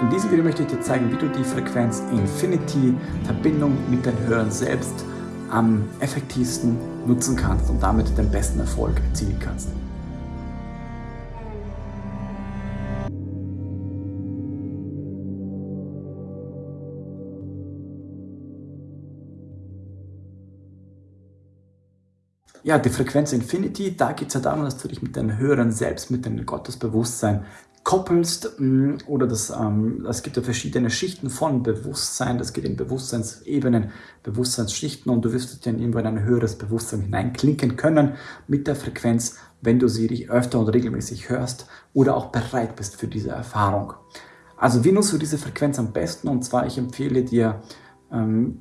In diesem Video möchte ich dir zeigen, wie du die Frequenz Infinity Verbindung mit den Hörern selbst am effektivsten nutzen kannst und damit den besten Erfolg erzielen kannst. Ja, die Frequenz Infinity, da geht es ja darum, dass du dich mit deinen Hörern selbst, mit dem Gottesbewusstsein koppelst mm, oder das, ähm, es gibt ja verschiedene Schichten von Bewusstsein, das geht in Bewusstseinsebenen, Bewusstseinsschichten und du wirst dann irgendwo in ein höheres Bewusstsein hineinklinken können mit der Frequenz, wenn du sie öfter und regelmäßig hörst oder auch bereit bist für diese Erfahrung. Also wie nutzt du diese Frequenz am besten? Und zwar, ich empfehle dir ähm,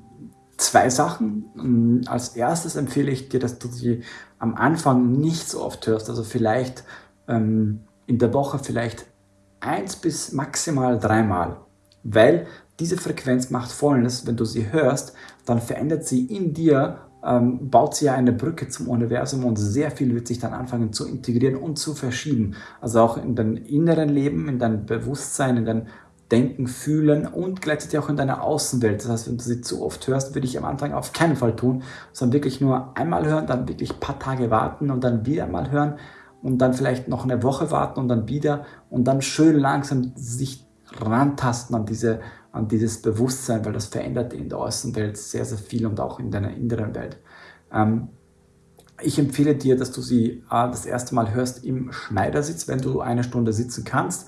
zwei Sachen. Mm, als erstes empfehle ich dir, dass du sie am Anfang nicht so oft hörst, also vielleicht ähm, in der Woche vielleicht eins bis maximal dreimal, weil diese Frequenz macht folgendes, wenn du sie hörst, dann verändert sie in dir, ähm, baut sie ja eine Brücke zum Universum und sehr viel wird sich dann anfangen zu integrieren und zu verschieben. Also auch in deinem inneren Leben, in deinem Bewusstsein, in deinem Denken, Fühlen und gleichzeitig auch in deiner Außenwelt. Das heißt, wenn du sie zu oft hörst, würde ich am Anfang auf keinen Fall tun, sondern wirklich nur einmal hören, dann wirklich ein paar Tage warten und dann wieder mal hören und dann vielleicht noch eine Woche warten und dann wieder und dann schön langsam sich rantasten an, diese, an dieses Bewusstsein, weil das verändert in der Außenwelt sehr, sehr viel und auch in deiner inneren Welt. Ähm, ich empfehle dir, dass du sie äh, das erste Mal hörst im Schneidersitz, wenn du eine Stunde sitzen kannst.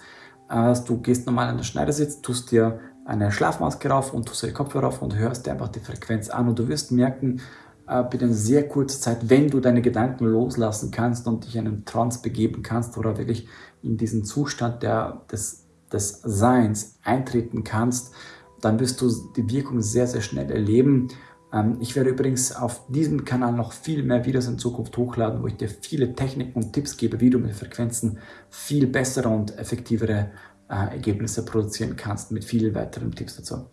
Äh, du gehst normal in den Schneidersitz, tust dir eine Schlafmaske rauf und tust dir die Kopfhörer auf und hörst dir einfach die Frequenz an und du wirst merken, äh, binnen sehr kurzer Zeit, wenn du deine Gedanken loslassen kannst und dich in einen Trance begeben kannst oder wirklich in diesen Zustand der, des, des Seins eintreten kannst, dann wirst du die Wirkung sehr, sehr schnell erleben. Ähm, ich werde übrigens auf diesem Kanal noch viel mehr Videos in Zukunft hochladen, wo ich dir viele Techniken und Tipps gebe, wie du mit Frequenzen viel bessere und effektivere äh, Ergebnisse produzieren kannst, mit vielen weiteren Tipps dazu.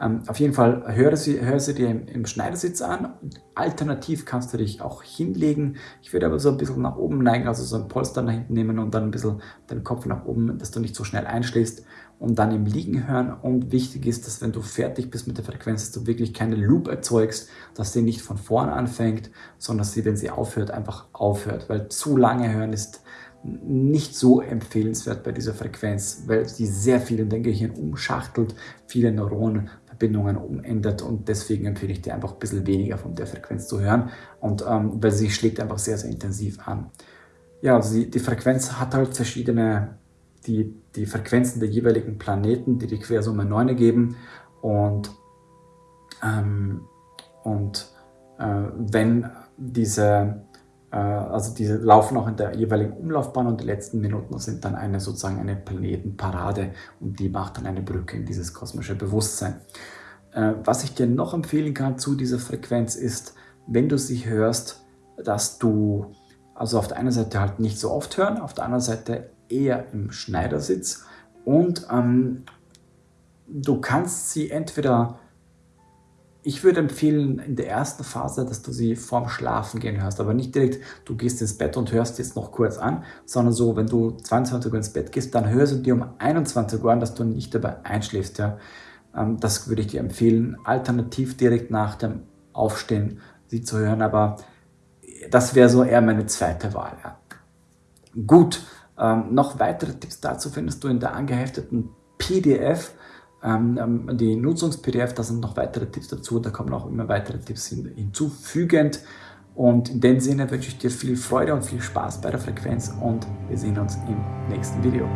Ähm, auf jeden Fall höre sie, höre sie dir im, im, Schneidersitz an. Alternativ kannst du dich auch hinlegen. Ich würde aber so ein bisschen nach oben neigen, also so ein Polster nach hinten nehmen und dann ein bisschen den Kopf nach oben, dass du nicht so schnell einschläfst und dann im Liegen hören. Und wichtig ist, dass wenn du fertig bist mit der Frequenz, dass du wirklich keine Loop erzeugst, dass sie nicht von vorne anfängt, sondern dass sie, wenn sie aufhört, einfach aufhört. Weil zu lange hören ist nicht so empfehlenswert bei dieser Frequenz, weil sie sehr viel in dein Gehirn umschachtelt, viele Neuronenverbindungen umändert und deswegen empfehle ich dir einfach ein bisschen weniger von der Frequenz zu hören und ähm, weil sie schlägt einfach sehr, sehr intensiv an. Ja, also die, die Frequenz hat halt verschiedene, die, die Frequenzen der jeweiligen Planeten, die die Quersumme 9 ergeben und, ähm, und äh, wenn diese also die laufen auch in der jeweiligen Umlaufbahn und die letzten Minuten sind dann eine sozusagen eine Planetenparade und die macht dann eine Brücke in dieses kosmische Bewusstsein. Äh, was ich dir noch empfehlen kann zu dieser Frequenz ist, wenn du sie hörst, dass du also auf der einen Seite halt nicht so oft hören, auf der anderen Seite eher im Schneidersitz und ähm, du kannst sie entweder ich würde empfehlen, in der ersten Phase, dass du sie vorm Schlafen gehen hörst, aber nicht direkt, du gehst ins Bett und hörst jetzt noch kurz an, sondern so, wenn du 22 Uhr ins Bett gehst, dann hörst du dir um 21 Uhr an, dass du nicht dabei einschläfst. Ja. Ähm, das würde ich dir empfehlen, alternativ direkt nach dem Aufstehen sie zu hören, aber das wäre so eher meine zweite Wahl. Ja. Gut, ähm, noch weitere Tipps dazu findest du in der angehefteten PDF ähm, die Nutzungs-PDF, da sind noch weitere Tipps dazu, da kommen auch immer weitere Tipps hin, hinzufügend. Und in dem Sinne wünsche ich dir viel Freude und viel Spaß bei der Frequenz und wir sehen uns im nächsten Video.